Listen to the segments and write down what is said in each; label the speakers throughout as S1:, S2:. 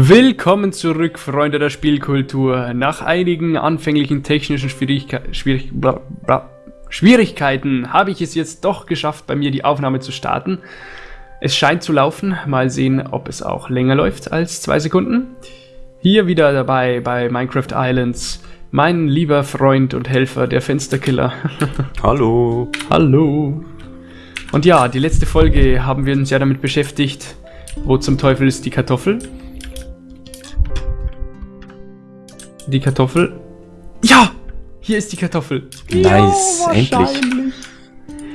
S1: Willkommen zurück, Freunde der Spielkultur. Nach einigen anfänglichen technischen Schwierigke Schwierig bla bla Schwierigkeiten habe ich es jetzt doch geschafft, bei mir die Aufnahme zu starten. Es scheint zu laufen. Mal sehen, ob es auch länger läuft als zwei Sekunden. Hier wieder dabei bei Minecraft Islands mein lieber Freund und Helfer, der Fensterkiller.
S2: Hallo.
S1: Hallo. Und ja, die letzte Folge haben wir uns ja damit beschäftigt, wo zum Teufel ist die Kartoffel? Die Kartoffel. Ja! Hier ist die Kartoffel.
S2: Nice, ja, endlich.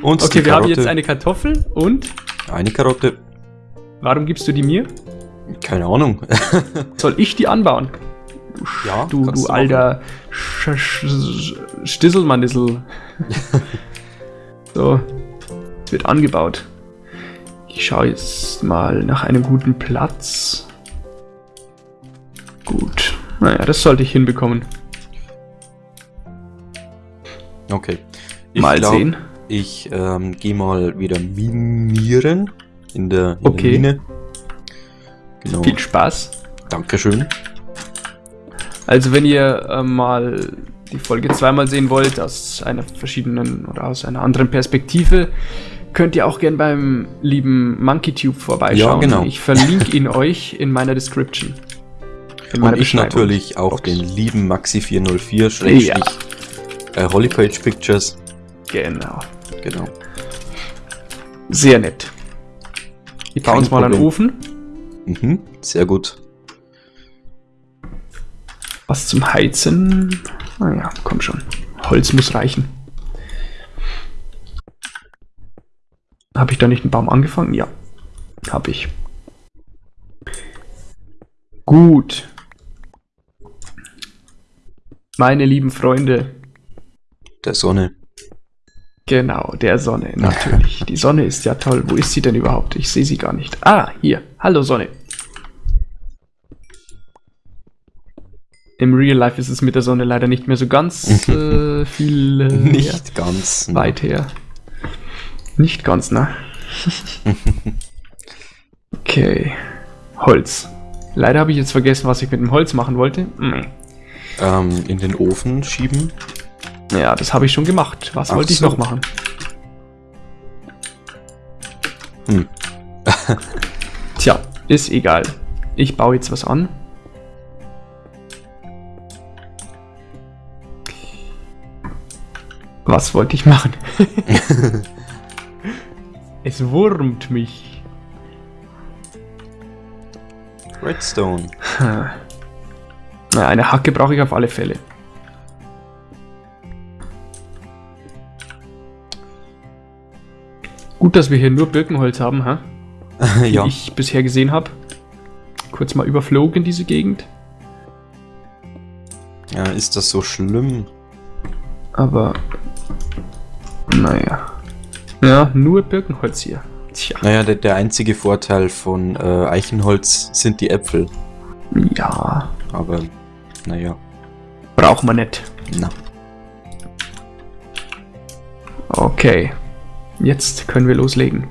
S1: Und okay, wir haben jetzt eine Kartoffel und?
S2: Eine Karotte.
S1: Warum gibst du die mir?
S2: Keine Ahnung.
S1: Soll ich die anbauen?
S2: Ja,
S1: du, du alter Stisselmannissel. so, es wird angebaut. Ich schaue jetzt mal nach einem guten Platz. Gut. Naja, das sollte ich hinbekommen.
S2: Okay.
S1: Ich mal glaub, sehen.
S2: Ich ähm, gehe mal wieder minieren in der, in
S1: okay.
S2: der Mine.
S1: Genau. Viel Spaß.
S2: Dankeschön.
S1: Also wenn ihr äh, mal die Folge zweimal sehen wollt, aus einer verschiedenen oder aus einer anderen Perspektive, könnt ihr auch gern beim lieben MonkeyTube vorbeischauen.
S2: Ja, genau.
S1: Ich verlinke ihn euch in meiner Description.
S2: Und ich natürlich auch Box. den lieben Maxi404 schrägstrich ja. äh, Holypage Pictures.
S1: Genau.
S2: Genau.
S1: Sehr nett. Ich baue uns mal Problem. einen Ofen.
S2: Mhm, sehr gut.
S1: Was zum Heizen? Naja, ah komm schon. Holz muss reichen. Habe ich da nicht einen Baum angefangen? Ja, habe ich. Gut. Meine lieben Freunde.
S2: Der Sonne.
S1: Genau, der Sonne, natürlich. Die Sonne ist ja toll. Wo ist sie denn überhaupt? Ich sehe sie gar nicht. Ah, hier. Hallo Sonne. Im Real Life ist es mit der Sonne leider nicht mehr so ganz äh, viel. Äh,
S2: nicht ja, ganz.
S1: Ne. Weit her. Nicht ganz, ne? okay. Holz. Leider habe ich jetzt vergessen, was ich mit dem Holz machen wollte.
S2: Mhm. Ähm, in den Ofen schieben.
S1: Ja, das habe ich schon gemacht. Was Ach wollte ich so. noch machen? Hm. Tja, ist egal. Ich baue jetzt was an. Was wollte ich machen? es wurmt mich.
S2: Redstone.
S1: Na, eine Hacke brauche ich auf alle Fälle. Gut, dass wir hier nur Birkenholz haben, ha?
S2: ja.
S1: Wie ich bisher gesehen habe. Kurz mal überflogen diese Gegend.
S2: Ja, ist das so schlimm?
S1: Aber naja. Ja, nur Birkenholz hier.
S2: Tja. Naja, der, der einzige Vorteil von äh, Eichenholz sind die Äpfel.
S1: Ja.
S2: Aber, naja.
S1: Braucht man nicht.
S2: Na.
S1: Okay. Jetzt können wir loslegen.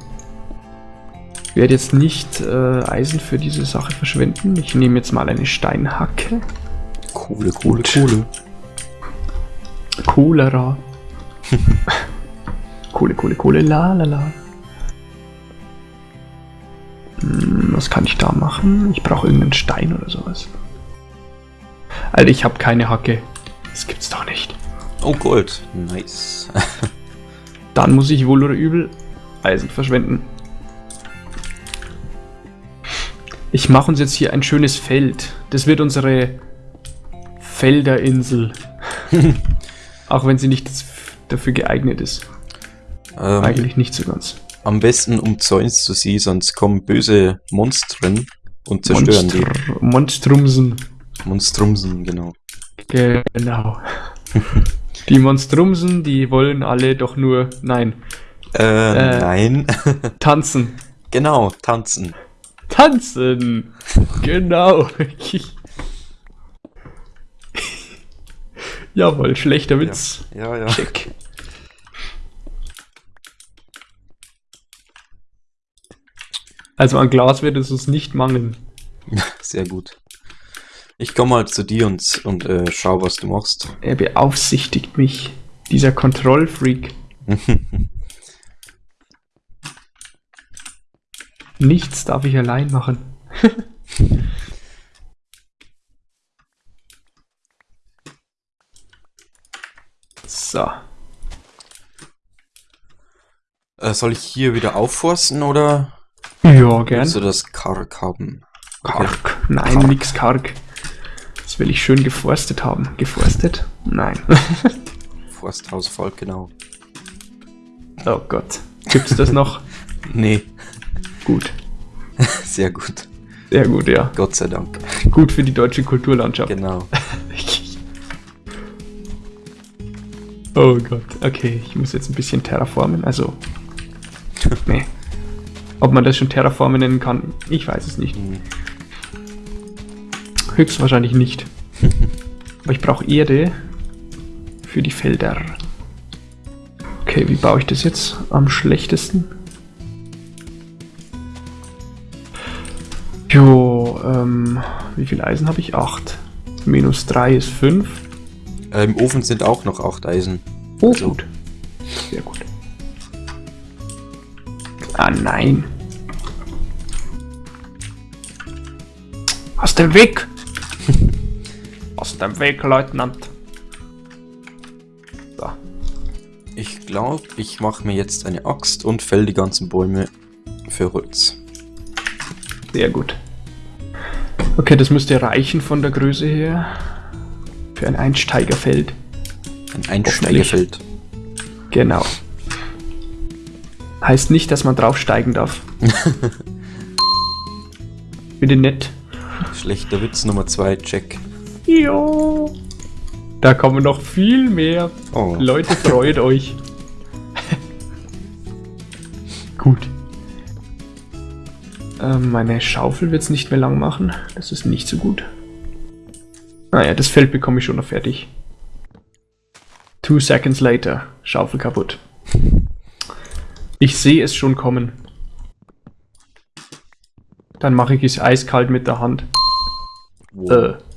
S1: Ich werde jetzt nicht äh, Eisen für diese Sache verschwenden. Ich nehme jetzt mal eine Steinhacke.
S2: Kohle, Kohle, Kohle.
S1: Cholera. Kohle, Kohle, Kohle, la la la. Hm, was kann ich da machen? Ich brauche irgendeinen Stein oder sowas. Alter, ich habe keine Hacke. Das gibt's doch nicht.
S2: Oh, Gold. Nice.
S1: Dann muss ich wohl oder übel Eisen verschwenden. Ich mache uns jetzt hier ein schönes Feld. Das wird unsere Felderinsel. Auch wenn sie nicht dafür geeignet ist. Ähm, Eigentlich nicht so ganz.
S2: Am besten umzäunst du sie, sonst kommen böse Monstren und zerstören Monstr
S1: die. Monstrumsen.
S2: Monstrumsen, genau.
S1: Genau. die Monstrumsen, die wollen alle doch nur. Nein.
S2: Äh, äh nein.
S1: tanzen.
S2: Genau, tanzen.
S1: Tanzen! genau. Jawohl, schlechter Witz.
S2: Ja, ja. ja.
S1: Check. Also an Glas wird es uns nicht mangeln.
S2: Sehr gut. Ich komme mal zu dir und, und äh, schau, was du machst.
S1: Er beaufsichtigt mich. Dieser Kontrollfreak. Nichts darf ich allein machen. so.
S2: Äh, soll ich hier wieder aufforsten oder?
S1: Ja, gern.
S2: Willst du das karg haben?
S1: Karg? Nein, karg. nix karg. Das will ich schön geforstet haben. Geforstet? Nein.
S2: Forsthausvolk, genau.
S1: Oh Gott. Gibt's das noch?
S2: nee.
S1: Gut.
S2: Sehr gut.
S1: Sehr gut, ja.
S2: Gott sei Dank.
S1: Gut für die deutsche Kulturlandschaft.
S2: Genau.
S1: oh Gott. Okay, ich muss jetzt ein bisschen terraformen. Also. nee. Ob man das schon terraformen nennen kann, ich weiß es nicht. Mhm. Höchstwahrscheinlich nicht. Aber ich brauche Erde für die Felder. Okay, wie baue ich das jetzt am schlechtesten? Jo, ähm, wie viel Eisen habe ich? 8. Minus 3 ist 5.
S2: Äh, Im Ofen sind auch noch 8 Eisen.
S1: Oh, also. gut. Sehr gut. Ah, nein. Aus dem Weg! Dem Weg, Leutnant.
S2: So. Ich glaube, ich mache mir jetzt eine Axt und fäll die ganzen Bäume für Holz.
S1: Sehr gut. Okay, das müsste reichen von der Größe her. Für ein Einsteigerfeld.
S2: Ein Einsteigerfeld.
S1: Genau. Heißt nicht, dass man draufsteigen darf. Bitte nett.
S2: Schlechter Witz Nummer 2, check.
S1: Jo. Da kommen noch viel mehr. Oh. Leute, freut euch. Gut. Ähm, meine Schaufel wird es nicht mehr lang machen. Das ist nicht so gut. Naja, das Feld bekomme ich schon noch fertig. Two seconds later. Schaufel kaputt. Ich sehe es schon kommen. Dann mache ich es eiskalt mit der Hand. Wow.
S2: Äh.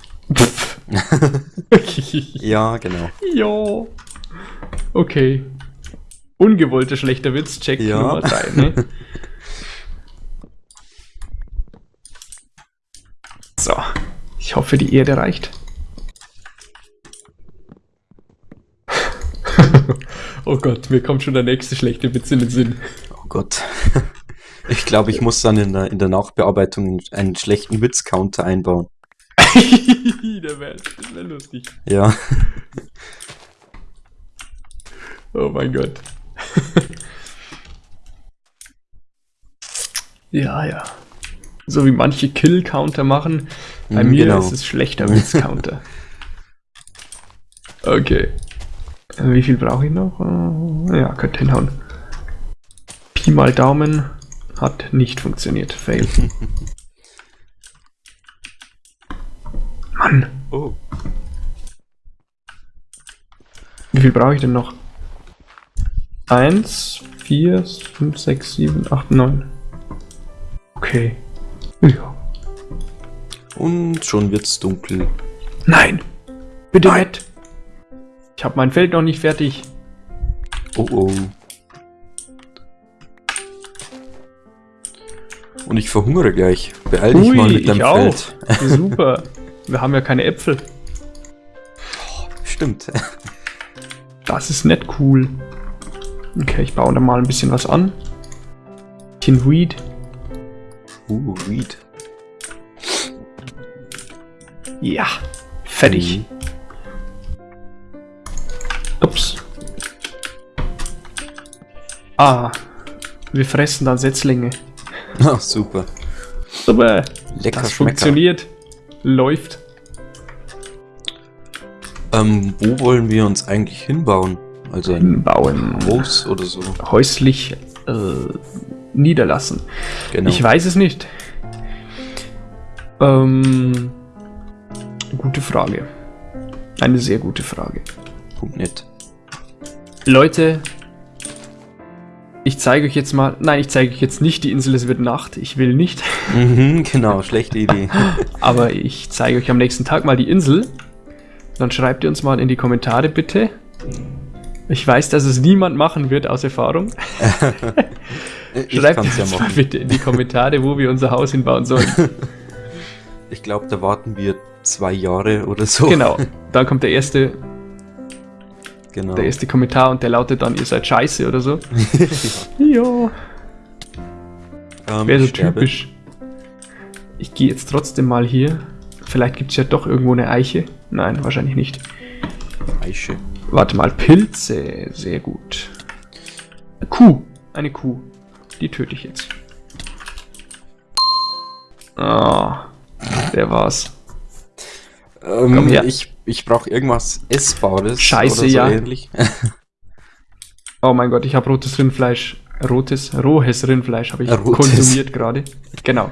S2: ja, genau.
S1: Ja. Okay. Ungewollter schlechter Witz, check ja. Nummer 3, ne? So. Ich hoffe, die Erde reicht. oh Gott, mir kommt schon der nächste schlechte Witz in den Sinn.
S2: Oh Gott. Ich glaube, ich muss dann in der, in der Nachbearbeitung einen schlechten Witz-Counter einbauen.
S1: der wäre wär lustig.
S2: Ja.
S1: Oh mein Gott. ja, ja. So wie manche Kill-Counter machen. Bei mm, mir genau. ist es schlechter Witz-Counter. okay. Wie viel brauche ich noch? Äh, ja, könnte hinhauen. Pi mal Daumen hat nicht funktioniert. Fail. Oh. Wie viel brauche ich denn noch? 1, 4, 5, 6, 7, 8, 9. Okay. Ja.
S2: Und schon wird's dunkel.
S1: Nein! Bitte Nein. Ich habe mein Feld noch nicht fertig.
S2: Oh oh. Und ich verhungere gleich. Beeil dich Ui, mal mit deinem Feld.
S1: Auch. Super. Wir haben ja keine Äpfel.
S2: Oh, stimmt.
S1: Das ist nicht cool. Okay, ich baue da mal ein bisschen was an. Bisschen Weed.
S2: Uh, Weed.
S1: Ja, fertig. Mhm. Ups. Ah, wir fressen dann Setzlinge.
S2: Ach, super.
S1: Super. Lecker das funktioniert. Läuft.
S2: Ähm, wo wollen wir uns eigentlich hinbauen? Also
S1: hinbauen.
S2: Haus oder so?
S1: Häuslich äh, niederlassen. Genau. Ich weiß es nicht. Ähm, gute Frage. Eine sehr gute Frage.
S2: Punkt net.
S1: Leute, Ich zeige euch jetzt mal. Nein, ich zeige euch jetzt nicht die Insel, es wird Nacht. Ich will nicht.
S2: Mhm, genau, schlechte Idee.
S1: Aber ich zeige euch am nächsten Tag mal die Insel. Dann schreibt ihr uns mal in die Kommentare bitte. Ich weiß, dass es niemand machen wird aus Erfahrung. schreibt uns ja mal bitte in die Kommentare, wo wir unser Haus hinbauen sollen.
S2: Ich glaube, da warten wir zwei Jahre oder so.
S1: Genau, dann kommt der erste Genau. Der erste Kommentar und der lautet dann, ihr seid scheiße oder so. ja. Ähm, Wäre so typisch. Ich gehe jetzt trotzdem mal hier. Vielleicht gibt es ja doch irgendwo eine Eiche. Nein, wahrscheinlich nicht. Eiche. Warte mal, Pilze. Sehr gut. Kuh. Eine Kuh. Die töte ich jetzt. Ah, der war's.
S2: Ähm, ich ich brauche irgendwas Essbares.
S1: Scheiße, so ja. Ähnlich. oh mein Gott, ich habe rotes Rindfleisch. Rotes, rohes Rindfleisch habe ich rotes. konsumiert gerade. Genau.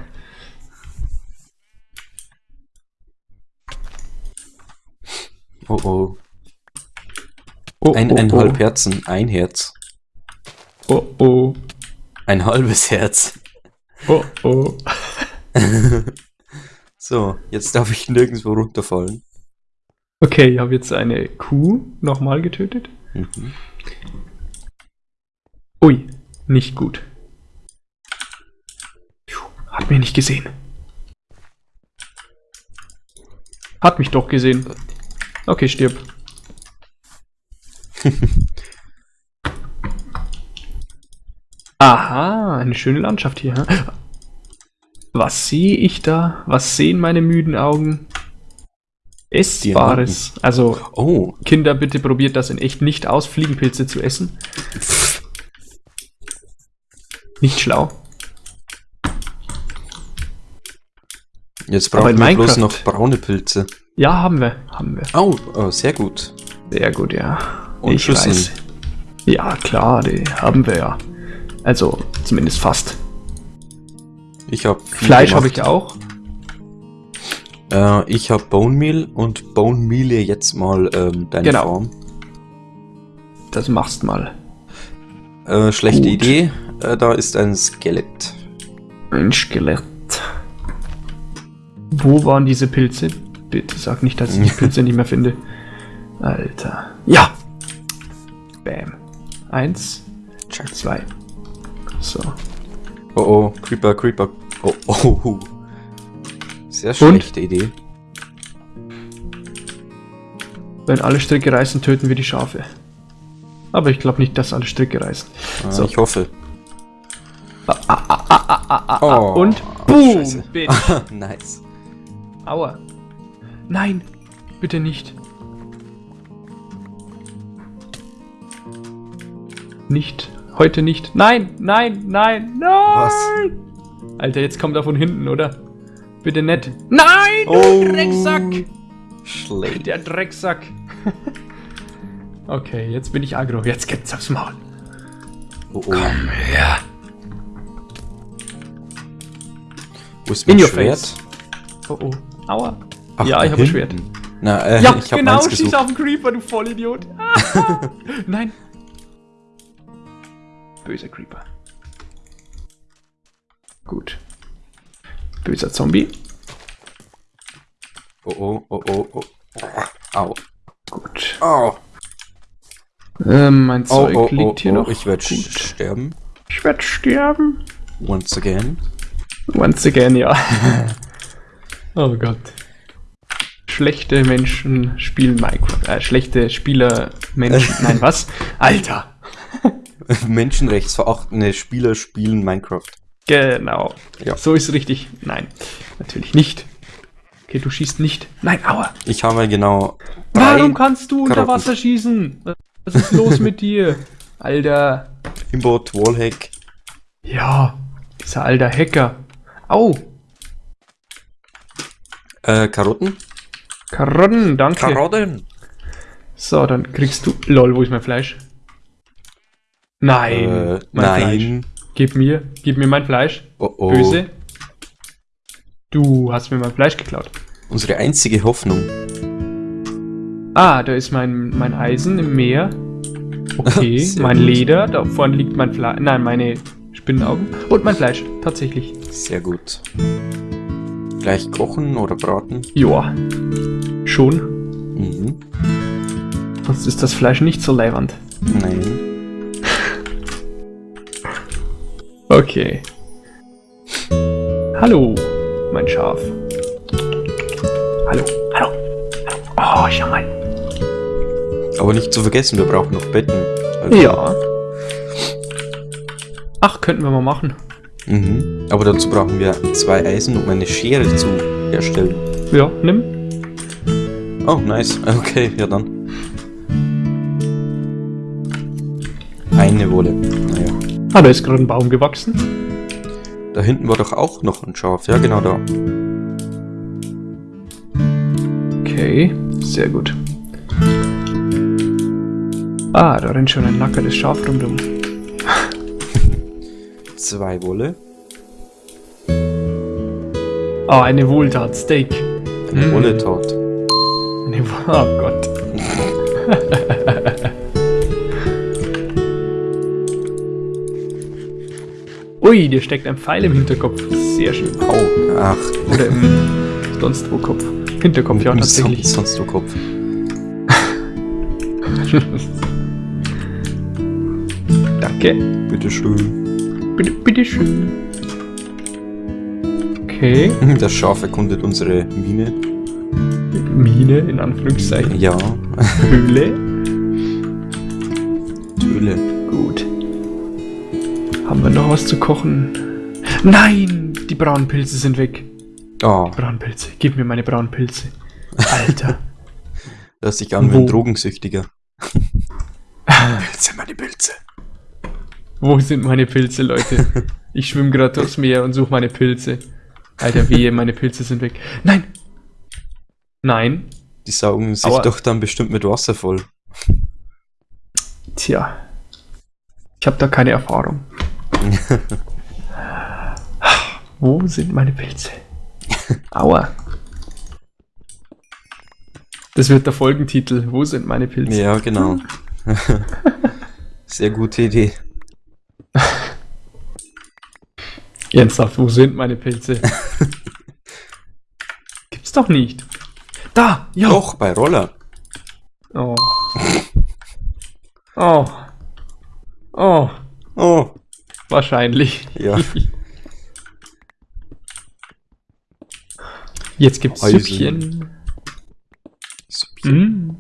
S2: Oh oh. oh ein, oh, ein oh. halb Herzen, ein Herz.
S1: Oh oh.
S2: Ein halbes Herz.
S1: Oh oh.
S2: so, jetzt darf ich nirgendwo runterfallen.
S1: Okay, ich habe jetzt eine Kuh nochmal getötet. Mhm. Ui, nicht gut. Hat mich nicht gesehen. Hat mich doch gesehen. Okay, stirb. Aha, eine schöne Landschaft hier. Was sehe ich da? Was sehen meine müden Augen? Essbares. Also, oh. Kinder, bitte probiert das in echt nicht aus, Fliegenpilze zu essen. Nicht schlau.
S2: Jetzt brauchen wir bloß noch braune Pilze.
S1: Ja, haben wir. Haben wir.
S2: Oh, oh sehr gut.
S1: Sehr gut, ja. Und ich Schüsseln. weiß. Ja, klar, die haben wir ja. Also, zumindest fast.
S2: Ich habe
S1: Fleisch habe ich auch.
S2: Äh, ich habe Bone Meal und Bone Meal jetzt mal ähm, deine genau. Form.
S1: Das machst mal.
S2: Äh, schlechte Gut. Idee. Äh, da ist ein Skelett.
S1: Ein Skelett. Wo waren diese Pilze? Bitte sag nicht, dass ich die Pilze nicht mehr finde. Alter. Ja! Bam. Eins. Zwei. So.
S2: Oh oh, Creeper, Creeper. Oh oh. Sehr schlechte Und? Idee.
S1: Wenn alle Stricke reißen, töten wir die Schafe. Aber ich glaube nicht, dass alle Stricke reißen.
S2: Ah, so. Ich hoffe.
S1: Ah, ah, ah, oh, Und boom!
S2: nice.
S1: Aua. Nein, bitte nicht. Nicht. Heute nicht. Nein, nein, nein, nein! Was? Alter, jetzt kommt er von hinten, oder? Bitte nett. Nein, du oh, Drecksack! Schlecht. Der Drecksack. okay, jetzt bin ich aggro. Jetzt gibt's aufs Maul. Oh, oh. Komm her.
S2: Wo ist mein In Schwert? Face.
S1: Oh oh. Aua. Ach, ja, ich habe ein Schwert.
S2: Na, äh,
S1: ja, ich hab genau, schieß auf den Creeper, du Vollidiot. Nein. Böser Creeper. Gut. Böser Zombie.
S2: Oh oh, oh oh, oh. Au.
S1: Gut. Au. Ähm, mein Zeug oh, oh, liegt hier oh, noch.
S2: Ich werde sterben.
S1: Ich werde sterben.
S2: Once again.
S1: Once again, ja. oh Gott. Schlechte Menschen spielen Minecraft. Äh, schlechte Spieler Menschen. Nein, was? Alter.
S2: Menschenrechtsverachtende Spieler spielen Minecraft.
S1: Genau. Ja. So ist richtig. Nein, natürlich nicht. Okay, du schießt nicht. Nein, aua.
S2: Ich habe genau.
S1: Warum kannst du unter Wasser schießen? Was ist los mit dir? Alter.
S2: Imbot Wallhack.
S1: Ja, dieser alter Hacker. Au.
S2: Äh, Karotten?
S1: Karotten, danke.
S2: Karotten.
S1: So, dann kriegst du. Lol, wo ist mein Fleisch? Nein. Äh,
S2: nein. Fleisch.
S1: Gib mir, gib mir mein Fleisch.
S2: Oh oh.
S1: Böse. Du hast mir mein Fleisch geklaut.
S2: Unsere einzige Hoffnung.
S1: Ah, da ist mein, mein Eisen im Meer. Okay, mein gut. Leder, da vorne liegt mein Fleisch. Nein, meine Spinnenaugen. Und mein Fleisch, tatsächlich.
S2: Sehr gut. Gleich kochen oder braten?
S1: Joa. Schon. Mhm. Sonst ist das Fleisch nicht so leiwand.
S2: Nein.
S1: Okay. Hallo, mein Schaf. Hallo, hallo. Oh, schau mal.
S2: Aber nicht zu vergessen, wir brauchen noch Betten.
S1: Also ja. Ach, könnten wir mal machen.
S2: Mhm. Aber dazu brauchen wir zwei Eisen, um eine Schere zu herstellen.
S1: Ja, nimm.
S2: Oh, nice. Okay, ja dann. Eine Wolle.
S1: Ah, da ist gerade ein Baum gewachsen.
S2: Da hinten war doch auch noch ein Schaf. Ja, genau da.
S1: Okay, sehr gut. Ah, da rennt schon ein nackertes Schaf rundum.
S2: Zwei Wolle.
S1: Ah, oh, eine Wohltat, Steak.
S2: Eine. Wolltat.
S1: Eine, oh Gott. Ui, dir steckt ein Pfeil im Hinterkopf. Sehr schön.
S2: Au. Ach.
S1: Oder im sonst wo Kopf. Hinterkopf, ja, tatsächlich.
S2: Sonst wo Kopf.
S1: Danke.
S2: Bitteschön.
S1: Bitte, bitteschön. Okay.
S2: Das Schaf erkundet unsere Mine.
S1: Mine, in Anführungszeichen.
S2: Ja.
S1: Höhle.
S2: Höhle.
S1: Noch was zu kochen? Nein! Die braunen Pilze sind weg.
S2: Oh.
S1: Die braunen Pilze. Gib mir meine braunen Pilze. Alter.
S2: Lass dich an wie ein Drogensüchtiger.
S1: Pilze, meine Pilze. Wo sind meine Pilze, Leute? Ich schwimme gerade durchs Meer und suche meine Pilze. Alter, wehe, meine Pilze sind weg. Nein! Nein.
S2: Die saugen sich Aua. doch dann bestimmt mit Wasser voll.
S1: Tja. Ich habe da keine Erfahrung. Wo sind meine Pilze? Aua. Das wird der Folgentitel. Wo sind meine Pilze?
S2: Ja, genau. Sehr gute Idee.
S1: Ernsthaft, wo sind meine Pilze? Gibt's doch nicht. Da!
S2: Ja! Doch, bei Roller.
S1: Oh. Oh. Oh.
S2: Oh.
S1: Wahrscheinlich.
S2: Ja.
S1: Jetzt gibt's Eisen. Süppchen.
S2: Süppchen. Mm.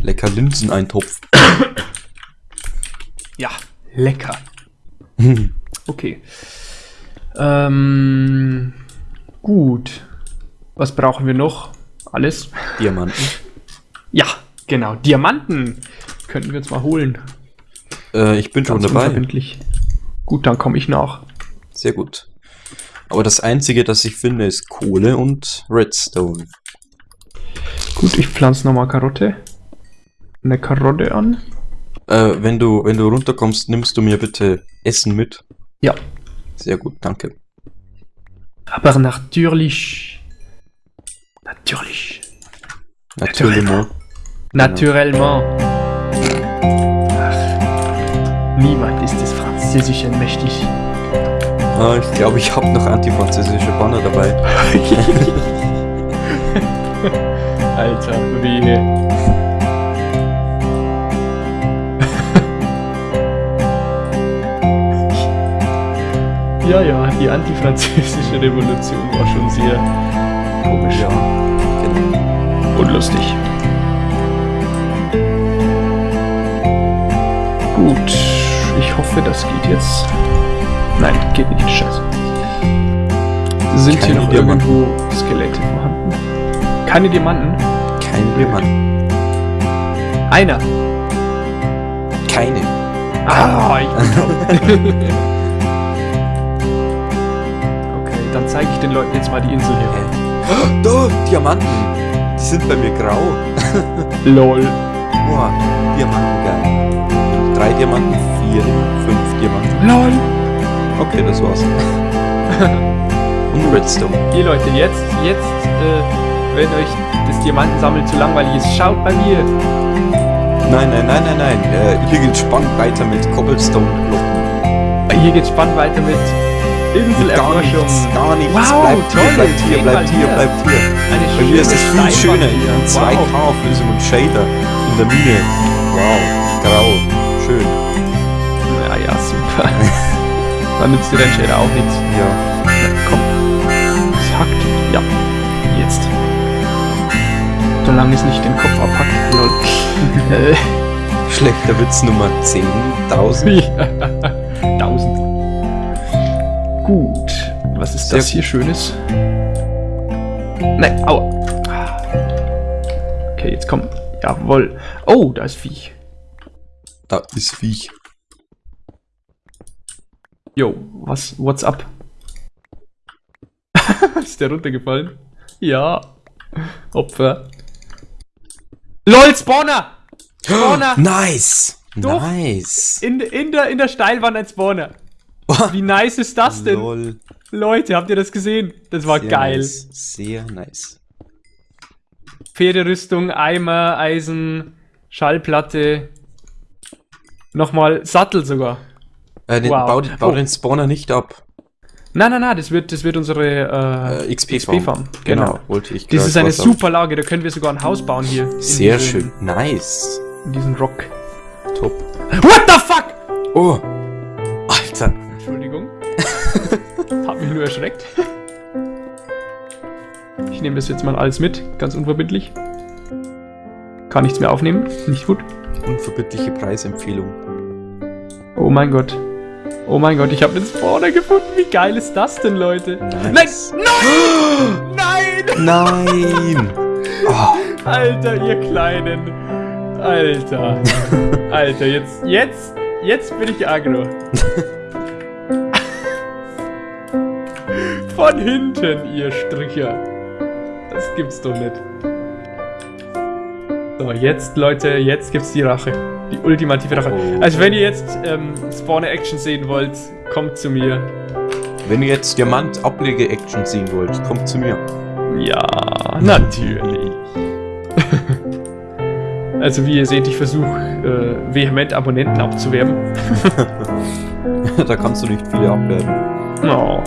S2: Lecker Linseneintopf.
S1: ja, lecker. okay. Ähm, gut. Was brauchen wir noch? Alles?
S2: Diamanten.
S1: Ja, genau. Diamanten könnten wir uns mal holen.
S2: Äh, ich bin Ganz schon dabei.
S1: Gut, dann komme ich nach.
S2: Sehr gut. Aber das Einzige, das ich finde, ist Kohle und Redstone.
S1: Gut, ich pflanze nochmal Karotte eine Karotte an.
S2: Äh, wenn du, wenn du runterkommst, nimmst du mir bitte Essen mit.
S1: Ja.
S2: Sehr gut, danke.
S1: Aber natürlich. Natürlich.
S2: Naturellement.
S1: Naturellement. Ach, des Französischen mächtig.
S2: Ah, ich glaube, ich habe noch antifranzösische Banner dabei.
S1: Alter, wehe. Ja, ja, die antifranzösische Revolution war schon sehr komisch.
S2: Ja,
S1: genau. Und lustig. Hoffe, das geht jetzt. Nein, geht nicht, scheiße. Sind Keine hier noch Diamanten. irgendwo Skelette vorhanden? Keine Diamanten?
S2: Keine Diamanten.
S1: Einer.
S2: Keine.
S1: Ah, ich bin Dann zeige ich den Leuten jetzt mal die Insel hier.
S2: Oh, da, Diamanten. Die sind bei mir grau.
S1: Lol.
S2: Boah, Diamanten, geil. Drei Diamanten, vier, fünf Diamanten.
S1: Lol.
S2: Okay, das war's. Und Redstone.
S1: Hier Leute, jetzt, jetzt, äh, wenn euch das Diamantensammeln zu langweilig ist, schaut bei mir.
S2: Nein, nein, nein, nein, nein. Äh, hier geht spannend weiter mit Cobblestone-Glocken.
S1: Hier geht spannend weiter mit Inselerforschung.
S2: Gar nichts, gar nichts.
S1: Wow,
S2: bleibt hier, bleibt hier, bleibt hier, bleibt hier.
S1: Eine
S2: Bei mir ist es viel schöner.
S1: hier.
S2: In 2K-Auflösung und Shader in der Mine. Wow, grau. Schön.
S1: Dann nützt dir dein Shader auch nichts.
S2: Ja.
S1: Na, komm. Es hackt. Ja. Jetzt. Solange es nicht den Kopf abhackt. Lol.
S2: Schlechter Witz Nummer 10.000.
S1: ja. 1000. Gut. Was ist
S2: Sehr
S1: das hier Schönes? Nein, aua. Okay, jetzt komm. Jawohl. Oh, da ist Viech.
S2: Da ist Viech.
S1: Yo, was, what's up? ist der runtergefallen? Ja. Opfer. LOL, Spawner! Spawner!
S2: Nice!
S1: Doch.
S2: Nice!
S1: In, in, der, in der Steilwand ein Spawner. Wie nice ist das denn?
S2: Lol.
S1: Leute, habt ihr das gesehen? Das war
S2: Sehr
S1: geil.
S2: Nice. Sehr nice.
S1: Pferderüstung, Eimer, Eisen, Schallplatte. Nochmal Sattel sogar.
S2: Äh, den,
S1: Wow.
S2: Bau, bau
S1: Oh.
S2: den Spawner nicht ab.
S1: Nein, nein, nein, das wird, das wird unsere äh,
S2: Äh, XP-Farm.
S1: XP-Farm.
S2: Genau,
S1: Genau.
S2: wollte ich
S1: Das ist eine super Lage, da können wir sogar ein Haus bauen hier.
S2: Sehr
S1: diesem-
S2: schön. Nice.
S1: In diesem Rock.
S2: Top.
S1: What the fuck?
S2: Oh! Alter.
S1: Entschuldigung. Hab mich nur erschreckt. Ich nehme das jetzt mal alles mit, ganz unverbindlich. Kann nichts mehr aufnehmen, nicht gut.
S2: Unverbindliche Preisempfehlung.
S1: Oh mein Gott. Oh mein Gott, ich habe den Spawner gefunden. Wie geil ist das denn, Leute?
S2: Nice.
S1: Nein! Nein!
S2: Nein! Oh,
S1: Alter, ihr Kleinen. Alter. Alter, jetzt, jetzt, jetzt bin ich aggro. Von hinten, ihr Stricher. Das gibt's doch nicht. So, jetzt, Leute, jetzt gibt's die Rache. Die ultimative Rache.
S2: Oh.
S1: Also, wenn ihr jetzt ähm, Spawner-Action sehen wollt, kommt zu mir.
S2: wenn ihr jetzt Diamant-Ablege-Action sehen wollt, kommt zu mir.
S1: Ja, natürlich. also wie ihr seht, ich versuche äh, vehement Abonnenten abzuwerben.
S2: da kannst du nicht viele abwerben.
S1: Oh.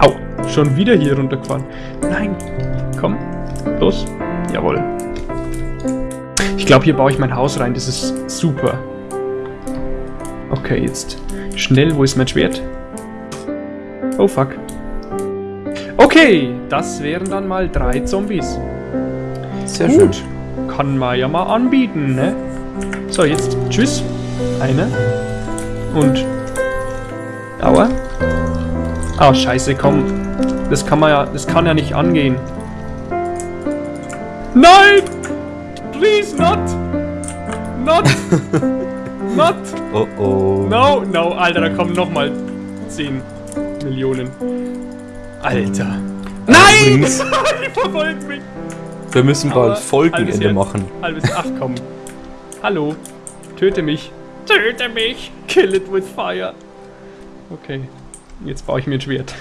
S1: Au, schon wieder hier runtergefahren. Nein, komm, los. Jawohl. Ich glaube, hier baue ich mein Haus rein, das ist super. Okay, jetzt schnell, wo ist mein Schwert? Oh fuck. Okay, das wären dann mal drei Zombies.
S2: Sehr
S1: Gut. Kann man ja mal anbieten, ne? So, jetzt tschüss. Eine. Und. Aua. Ah, scheiße, komm. Das kann man ja. Das kann ja nicht angehen. Nein! Please not! Not! not!
S2: Oh oh.
S1: No, no, Alter, da kommen nochmal 10 Millionen. Alter. Nein! Die verfolgt mich!
S2: Wir müssen bald Folgenende
S1: halbes
S2: machen.
S1: Halbes Ach komm. Hallo. Töte mich. Töte mich. Kill it with fire. Okay. Jetzt baue ich mir ein Schwert.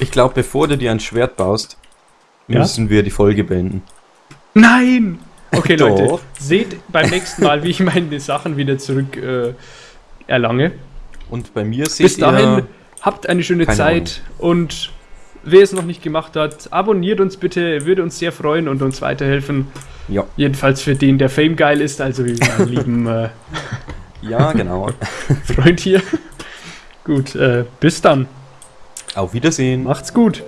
S2: Ich glaube, bevor du dir ein Schwert baust,
S1: Ja?
S2: müssen wir die Folge beenden.
S1: Nein! Okay,
S2: Doch.
S1: Leute. Seht beim nächsten Mal, wie ich meine Sachen wieder zurück äh, erlange.
S2: Und bei mir seht
S1: Bis dahin,
S2: ihr...
S1: habt eine schöne Zeit und wer es noch nicht gemacht hat, abonniert uns bitte, würde uns sehr freuen und uns weiterhelfen.
S2: Ja.
S1: Jedenfalls für den, der Fame geil ist, also wie meinen lieben äh,
S2: Ja, genau.
S1: Freund hier. Gut, äh, bis dann.
S2: Auf Wiedersehen.
S1: Macht's gut.